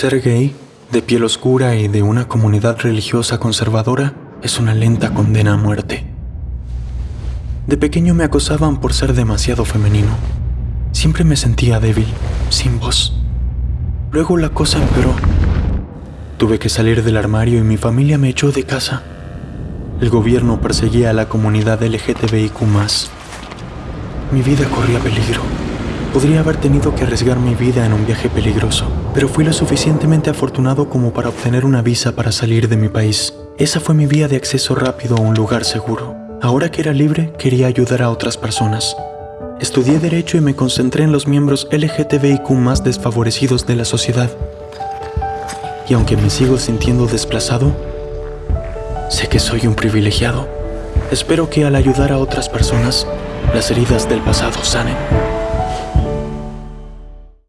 Ser gay, de piel oscura y de una comunidad religiosa conservadora es una lenta condena a muerte. De pequeño me acosaban por ser demasiado femenino. Siempre me sentía débil, sin voz. Luego la cosa empeoró. Tuve que salir del armario y mi familia me echó de casa. El gobierno perseguía a la comunidad LGTBIQ. Mi vida corría peligro. Podría haber tenido que arriesgar mi vida en un viaje peligroso, pero fui lo suficientemente afortunado como para obtener una visa para salir de mi país. Esa fue mi vía de acceso rápido a un lugar seguro. Ahora que era libre, quería ayudar a otras personas. Estudié Derecho y me concentré en los miembros LGTBIQ más desfavorecidos de la sociedad. Y aunque me sigo sintiendo desplazado, sé que soy un privilegiado. Espero que al ayudar a otras personas, las heridas del pasado sanen.